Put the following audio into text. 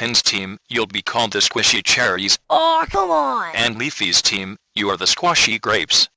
Lupin's team, you'll be called the Squishy Cherries. Aw, come on! And Leafy's team, you are the Squashy Grapes.